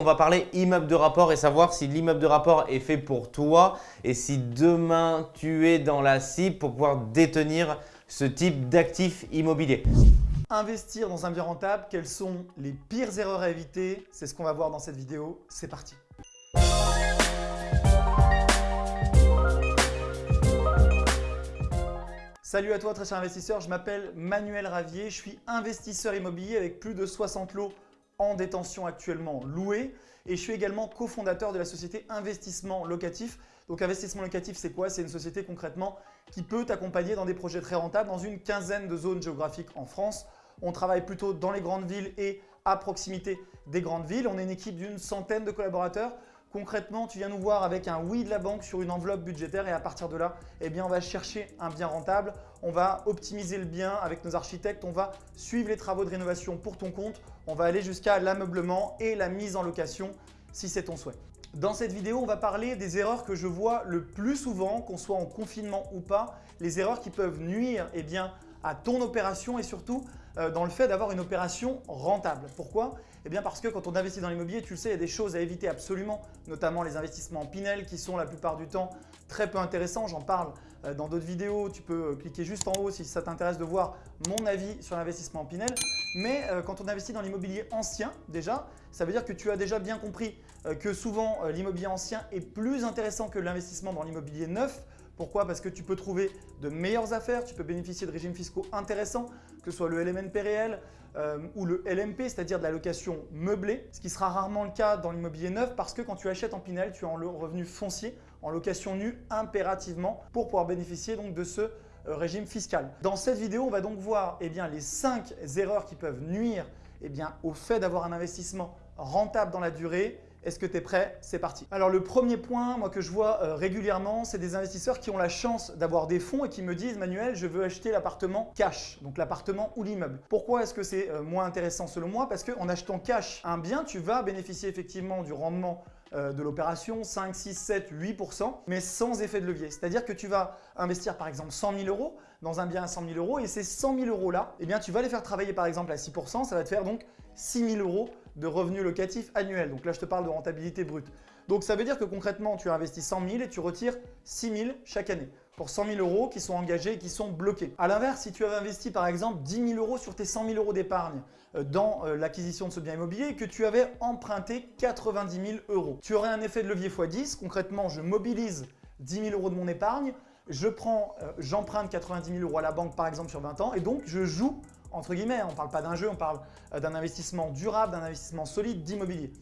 On va parler immeuble de rapport et savoir si l'immeuble de rapport est fait pour toi et si demain tu es dans la cible pour pouvoir détenir ce type d'actif immobilier. Investir dans un bien rentable, quelles sont les pires erreurs à éviter? C'est ce qu'on va voir dans cette vidéo. C'est parti. Salut à toi très cher investisseur, je m'appelle Manuel Ravier, je suis investisseur immobilier avec plus de 60 lots en détention actuellement loué et je suis également cofondateur de la société Investissement Locatif. Donc Investissement Locatif, c'est quoi? C'est une société concrètement qui peut t'accompagner dans des projets très rentables dans une quinzaine de zones géographiques en France. On travaille plutôt dans les grandes villes et à proximité des grandes villes. On est une équipe d'une centaine de collaborateurs Concrètement, tu viens nous voir avec un oui de la banque sur une enveloppe budgétaire et à partir de là, eh bien, on va chercher un bien rentable, on va optimiser le bien avec nos architectes, on va suivre les travaux de rénovation pour ton compte, on va aller jusqu'à l'ameublement et la mise en location si c'est ton souhait. Dans cette vidéo, on va parler des erreurs que je vois le plus souvent, qu'on soit en confinement ou pas, les erreurs qui peuvent nuire eh à ton opération et surtout dans le fait d'avoir une opération rentable. Pourquoi? Eh bien parce que quand on investit dans l'immobilier, tu le sais, il y a des choses à éviter absolument, notamment les investissements en Pinel qui sont la plupart du temps très peu intéressants. J'en parle euh, dans d'autres vidéos, tu peux euh, cliquer juste en haut si ça t'intéresse de voir mon avis sur l'investissement en Pinel. Mais quand on investit dans l'immobilier ancien déjà, ça veut dire que tu as déjà bien compris que souvent l'immobilier ancien est plus intéressant que l'investissement dans l'immobilier neuf pourquoi? Parce que tu peux trouver de meilleures affaires, tu peux bénéficier de régimes fiscaux intéressants, que ce soit le LMNP réel euh, ou le LMP, c'est-à-dire de la location meublée, ce qui sera rarement le cas dans l'immobilier neuf parce que quand tu achètes en Pinel, tu as en revenu foncier, en location nue impérativement pour pouvoir bénéficier de ce euh, régime fiscal. Dans cette vidéo, on va donc voir eh les 5 erreurs qui peuvent nuire eh au fait d'avoir un investissement rentable dans la durée est-ce que tu es prêt? C'est parti. Alors le premier point moi, que je vois euh, régulièrement, c'est des investisseurs qui ont la chance d'avoir des fonds et qui me disent « Manuel, je veux acheter l'appartement cash », donc l'appartement ou l'immeuble. Pourquoi est-ce que c'est euh, moins intéressant selon moi? Parce qu'en achetant cash un bien, tu vas bénéficier effectivement du rendement euh, de l'opération, 5, 6, 7, 8%, mais sans effet de levier. C'est-à-dire que tu vas investir par exemple 100 000 euros dans un bien à 100 000 euros et ces 100 000 euros là, eh bien, tu vas les faire travailler par exemple à 6%, ça va te faire donc 6 000 euros de revenus locatifs annuels. Donc là, je te parle de rentabilité brute. Donc ça veut dire que concrètement, tu investis 100 000 et tu retires 6 000 chaque année pour 100 000 euros qui sont engagés et qui sont bloqués. A l'inverse, si tu avais investi par exemple 10 000 euros sur tes 100 000 euros d'épargne euh, dans euh, l'acquisition de ce bien immobilier et que tu avais emprunté 90 000 euros, tu aurais un effet de levier x10. Concrètement, je mobilise 10 000 euros de mon épargne, je euh, j'emprunte 90 000 euros à la banque par exemple sur 20 ans et donc je joue entre guillemets, on ne parle pas d'un jeu, on parle euh, d'un investissement durable, d'un investissement solide d'immobilier.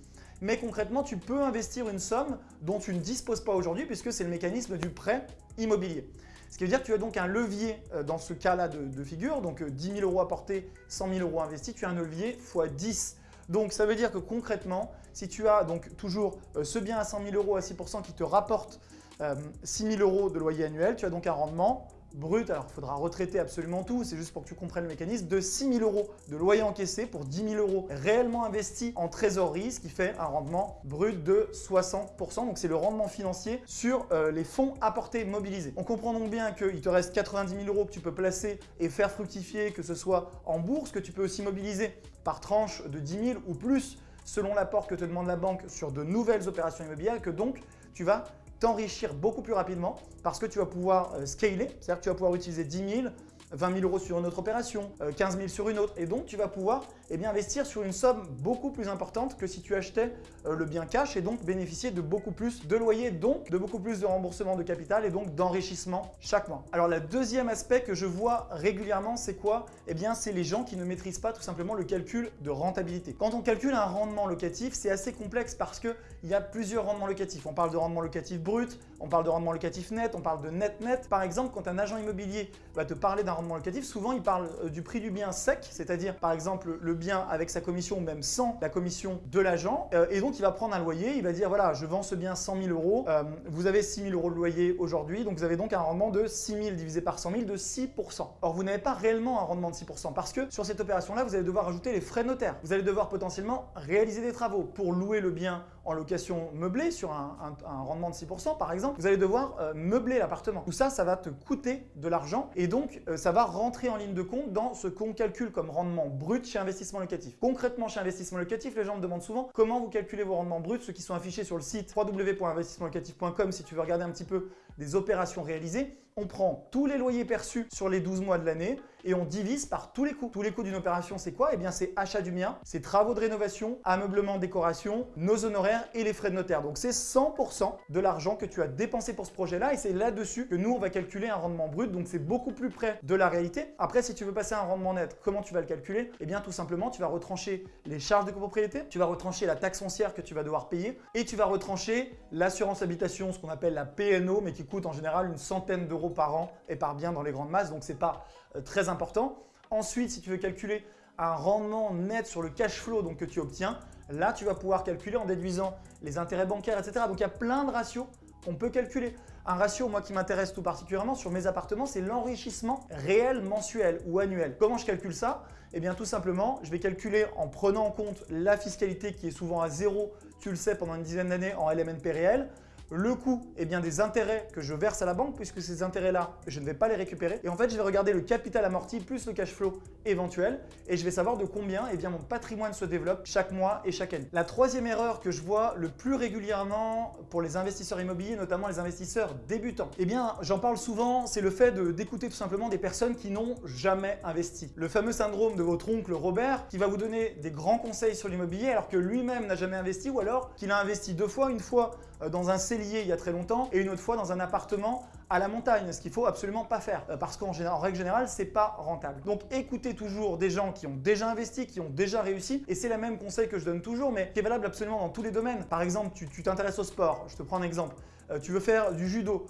Mais concrètement, tu peux investir une somme dont tu ne disposes pas aujourd'hui puisque c'est le mécanisme du prêt immobilier. Ce qui veut dire que tu as donc un levier euh, dans ce cas-là de, figure, donc 10 euh, 000 euros apportés, 100 000 euros investis, tu as un levier x 10. Donc ça veut dire que concrètement, si tu as donc toujours ce bien à 100 000 euros à 6% qui te rapporte 6 000 euros de loyer annuel, tu as donc un rendement brut, alors il faudra retraiter absolument tout, c'est juste pour que tu comprennes le mécanisme, de 6 000 euros de loyer encaissé pour 10 000 euros réellement investis en trésorerie, ce qui fait un rendement brut de 60%. Donc c'est le rendement financier sur euh, les fonds apportés mobilisés. On comprend donc bien qu'il te reste 90 000 euros que tu peux placer et faire fructifier, que ce soit en bourse, que tu peux aussi mobiliser par tranche de 10 000 ou plus selon l'apport que te demande la banque sur de nouvelles opérations immobilières que donc tu vas t'enrichir beaucoup plus rapidement parce que tu vas pouvoir euh, scaler, c'est-à-dire que tu vas pouvoir utiliser 10 000, 20 000 euros sur une autre opération, 15 euh, 000 sur une autre. Et donc tu vas pouvoir eh bien, investir sur une somme beaucoup plus importante que si tu achetais euh, le bien cash et donc bénéficier de beaucoup plus de loyer, donc de beaucoup plus de remboursement de capital et donc d'enrichissement chaque mois. Alors le deuxième aspect que je vois régulièrement c'est quoi? Eh bien c'est les gens qui ne maîtrisent pas tout simplement le calcul de rentabilité. Quand on calcule un rendement locatif c'est assez complexe parce qu'il y a plusieurs rendements locatifs. On parle de rendement locatif brut, on parle de rendement locatif net, on parle de net-net. Par exemple, quand un agent immobilier va te parler d'un rendement locatif, souvent il parle euh, du prix du bien sec, c'est-à-dire par exemple le bien avec sa commission même sans la commission de l'agent. Euh, et donc il va prendre un loyer, il va dire voilà je vends ce bien 100 000 euros, euh, vous avez 6 000 euros de loyer aujourd'hui, donc vous avez donc un rendement de 6 000 divisé par 100 000 de 6%. Or vous n'avez pas réellement un rendement de 6% parce que sur cette opération-là, vous allez devoir ajouter les frais notaires. Vous allez devoir potentiellement réaliser des travaux pour louer le bien en location meublée sur un, rendement de 6% par exemple, vous allez devoir euh, meubler l'appartement. Tout ça, ça va te coûter de l'argent et donc euh, ça va rentrer en ligne de compte dans ce qu'on calcule comme rendement brut chez investissement locatif. Concrètement, chez investissement locatif, les gens me demandent souvent comment vous calculez vos rendements bruts, ceux qui sont affichés sur le site www.investissementlocatif.com si tu veux regarder un petit peu des opérations réalisées. On prend tous les loyers perçus sur les 12 mois de l'année et on divise par tous les coûts. Tous les coûts d'une opération, c'est quoi? Eh bien, c'est achat du mien, c'est travaux de rénovation, ameublement, décoration, nos honoraires et les frais de notaire. Donc, c'est 100% de l'argent que tu as dépensé pour ce projet-là et c'est là-dessus que nous, on va calculer un rendement brut. Donc, c'est beaucoup plus près de la réalité. Après, si tu veux passer un rendement net, comment tu vas le calculer? Eh bien, tout simplement, tu vas retrancher les charges de copropriété, tu vas retrancher la taxe foncière que tu vas devoir payer et tu vas retrancher l'assurance habitation, ce qu'on appelle la PNO, mais qui coûte en général une centaine d'euros par an et par bien dans les grandes masses. Donc, c'est pas euh, très important. Ensuite, si tu veux calculer un rendement net sur le cash flow donc, que tu obtiens, là, tu vas pouvoir calculer en déduisant les intérêts bancaires, etc. Donc, il y a plein de ratios qu'on peut calculer. Un ratio, moi, qui m'intéresse tout particulièrement sur mes appartements, c'est l'enrichissement réel mensuel ou annuel. Comment je calcule ça? Eh bien, tout simplement, je vais calculer en prenant en compte la fiscalité qui est souvent à zéro, tu le sais, pendant une dizaine d'années en LMNP réel, le coût eh bien, des intérêts que je verse à la banque puisque ces intérêts-là, je ne vais pas les récupérer. Et en fait, je vais regarder le capital amorti plus le cash flow éventuel et je vais savoir de combien eh bien, mon patrimoine se développe chaque mois et chaque année. La troisième erreur que je vois le plus régulièrement pour les investisseurs immobiliers, notamment les investisseurs débutants, eh bien, j'en parle souvent, c'est le fait d'écouter tout simplement des personnes qui n'ont jamais investi. Le fameux syndrome de votre oncle Robert qui va vous donner des grands conseils sur l'immobilier alors que lui-même n'a jamais investi ou alors qu'il a investi deux fois, une fois euh, dans un cellier il y a très longtemps et une autre fois dans un appartement à la montagne, ce qu'il faut absolument pas faire euh, parce qu'en règle générale, c'est pas rentable. Donc écoutez toujours des gens qui ont déjà investi, qui ont déjà réussi et c'est le même conseil que je donne toujours mais qui est valable absolument dans tous les domaines. Par exemple, tu t'intéresses au sport, je te prends un exemple. Euh, tu veux faire du judo.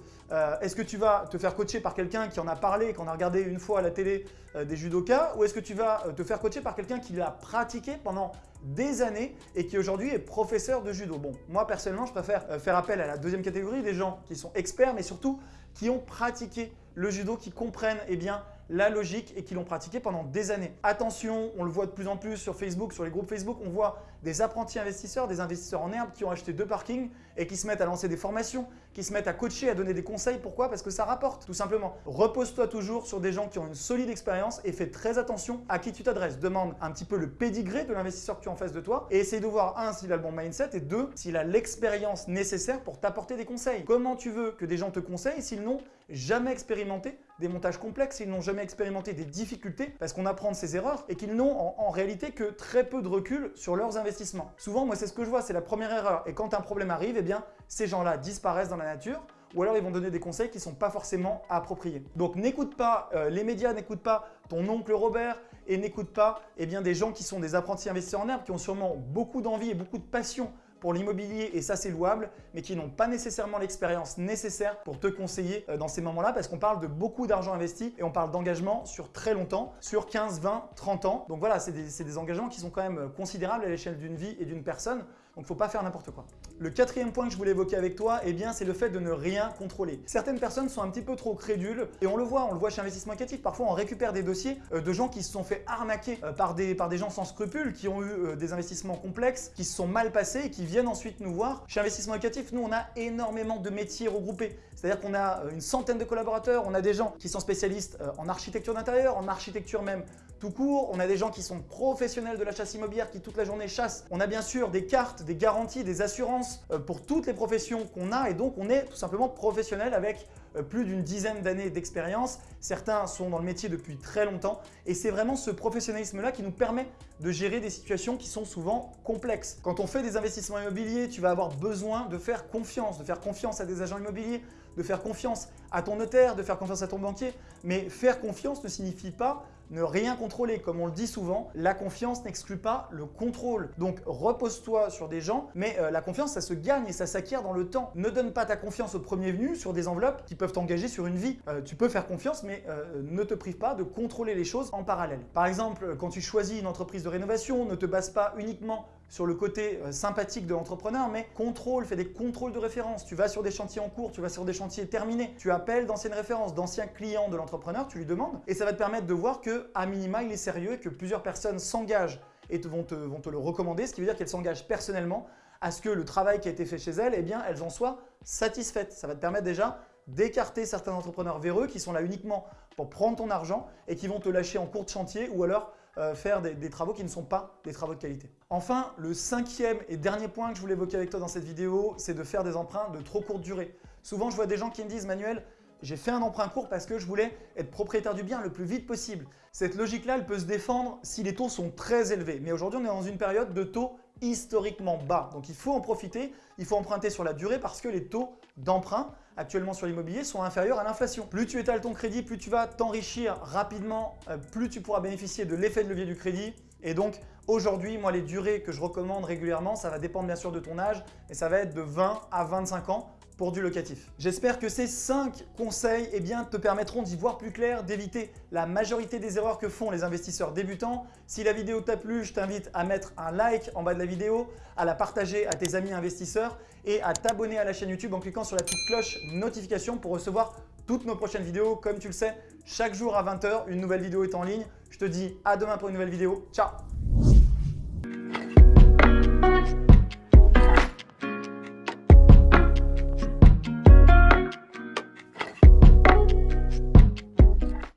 est-ce que tu vas te faire coacher par quelqu'un qui en a parlé, qu'on a regardé une fois à la télé des judokas ou est-ce que tu vas te faire coacher par quelqu'un qui l'a pratiqué pendant des années et qui aujourd'hui est professeur de judo? Bon, moi personnellement, je préfère euh, faire appel à la deuxième catégorie, des gens qui sont experts, mais surtout qui ont pratiqué le judo, qui comprennent eh bien, la logique et qui l'ont pratiqué pendant des années. Attention, on le voit de plus en plus sur Facebook, sur les groupes Facebook, on voit des apprentis investisseurs, des investisseurs en herbe qui ont acheté deux parkings et qui se mettent à lancer des formations, qui se mettent à coacher, à donner des conseils. Pourquoi? Parce que ça rapporte, tout simplement. Repose-toi toujours sur des gens qui ont une solide expérience et fais très attention à qui tu t'adresses. Demande un petit peu le pédigré de l'investisseur que tu as en face de toi et essaye de voir, un, s'il a le bon mindset et deux, s'il a l'expérience nécessaire pour t'apporter des conseils. Comment tu veux que des gens te conseillent s'ils n'ont jamais expérimenté des montages complexes, s'ils n'ont jamais expérimenté des difficultés parce qu'on apprend de ses erreurs et qu'ils n'ont en, en réalité que très peu de recul sur leurs investissements Souvent, moi, c'est ce que je vois, c'est la première erreur. Et quand un problème arrive, eh ces gens-là disparaissent dans la nature ou alors ils vont donner des conseils qui ne sont pas forcément appropriés. Donc n'écoute pas euh, les médias, n'écoute pas ton oncle Robert et n'écoute pas eh bien, des gens qui sont des apprentis investisseurs en herbe, qui ont sûrement beaucoup d'envie et beaucoup de passion pour l'immobilier et ça c'est louable, mais qui n'ont pas nécessairement l'expérience nécessaire pour te conseiller euh, dans ces moments-là parce qu'on parle de beaucoup d'argent investi et on parle d'engagement sur très longtemps, sur 15, 20, 30 ans. Donc voilà, c'est des, des engagements qui sont quand même considérables à l'échelle d'une vie et d'une personne. Donc, faut pas faire n'importe quoi. Le quatrième point que je voulais évoquer avec toi, eh bien, c'est le fait de ne rien contrôler. Certaines personnes sont un petit peu trop crédules et on le voit, on le voit chez Investissement Locatif. Parfois, on récupère des dossiers euh, de gens qui se sont fait arnaquer euh, par, des, par des gens sans scrupules, qui ont eu euh, des investissements complexes, qui se sont mal passés et qui viennent ensuite nous voir. Chez Investissement Locatif, nous, on a énormément de métiers regroupés. C'est-à-dire qu'on a une centaine de collaborateurs, on a des gens qui sont spécialistes en architecture d'intérieur, en architecture même tout court. On a des gens qui sont professionnels de la chasse immobilière qui toute la journée chassent. On a bien sûr des cartes, des garanties, des assurances euh, pour toutes les professions qu'on a et donc on est tout simplement professionnel avec plus d'une dizaine d'années d'expérience. Certains sont dans le métier depuis très longtemps et c'est vraiment ce professionnalisme-là qui nous permet de gérer des situations qui sont souvent complexes. Quand on fait des investissements immobiliers, tu vas avoir besoin de faire confiance, de faire confiance à des agents immobiliers, de faire confiance à ton notaire, de faire confiance à ton banquier. Mais faire confiance ne signifie pas ne rien contrôler. Comme on le dit souvent, la confiance n'exclut pas le contrôle. Donc repose-toi sur des gens, mais euh, la confiance, ça se gagne et ça s'acquiert dans le temps. Ne donne pas ta confiance au premier venu sur des enveloppes qui peuvent t'engager sur une vie. Euh, tu peux faire confiance, mais euh, ne te prive pas de contrôler les choses en parallèle. Par exemple, quand tu choisis une entreprise de rénovation, ne te base pas uniquement sur le côté euh, sympathique de l'entrepreneur, mais contrôle, fais des contrôles de référence. Tu vas sur des chantiers en cours, tu vas sur des chantiers terminés, tu appelles d'anciennes références, d'anciens clients de l'entrepreneur, tu lui demandes, et ça va te permettre de voir que à minima il est sérieux et que plusieurs personnes s'engagent et vont te, vont te le recommander, ce qui veut dire qu'elles s'engagent personnellement à ce que le travail qui a été fait chez elles, eh bien, elles en soient satisfaites. Ça va te permettre déjà d'écarter certains entrepreneurs véreux qui sont là uniquement pour prendre ton argent et qui vont te lâcher en cours de chantier ou alors euh, faire des, travaux qui ne sont pas des travaux de qualité. Enfin, le cinquième et dernier point que je voulais évoquer avec toi dans cette vidéo, c'est de faire des emprunts de trop courte durée. Souvent, je vois des gens qui me disent « Manuel, j'ai fait un emprunt court parce que je voulais être propriétaire du bien le plus vite possible. Cette logique-là, elle peut se défendre si les taux sont très élevés. Mais aujourd'hui, on est dans une période de taux historiquement bas. Donc il faut en profiter, il faut emprunter sur la durée parce que les taux d'emprunt actuellement sur l'immobilier sont inférieurs à l'inflation. Plus tu étales ton crédit, plus tu vas t'enrichir rapidement, euh, plus tu pourras bénéficier de l'effet de levier du crédit. Et donc aujourd'hui, moi les durées que je recommande régulièrement, ça va dépendre bien sûr de ton âge, et ça va être de 20 à 25 ans pour du locatif. J'espère que ces 5 conseils eh te permettront d'y voir plus clair, d'éviter la majorité des erreurs que font les investisseurs débutants. Si la vidéo t'a plu, je t'invite à mettre un like en bas de la vidéo, à la partager à tes amis investisseurs et à t'abonner à la chaîne YouTube en cliquant sur la petite cloche notification pour recevoir toutes nos prochaines vidéos. Comme tu le sais, chaque jour à 20h, une nouvelle vidéo est en ligne. Je te dis à demain pour une nouvelle vidéo. Ciao